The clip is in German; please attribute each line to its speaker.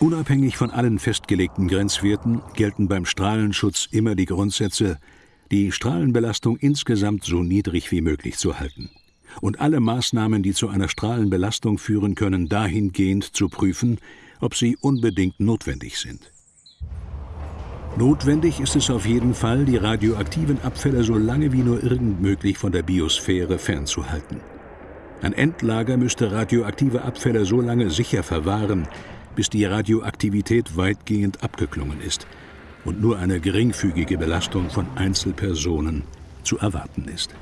Speaker 1: Unabhängig von allen festgelegten Grenzwerten gelten beim Strahlenschutz immer die Grundsätze, die Strahlenbelastung insgesamt so niedrig wie möglich zu halten und alle Maßnahmen, die zu einer Strahlenbelastung führen können, dahingehend zu prüfen, ob sie unbedingt notwendig sind. Notwendig ist es auf jeden Fall, die radioaktiven Abfälle so lange wie nur irgend möglich von der Biosphäre fernzuhalten. Ein Endlager müsste radioaktive Abfälle so lange sicher verwahren, bis die Radioaktivität weitgehend abgeklungen ist und nur eine geringfügige Belastung von Einzelpersonen zu erwarten ist.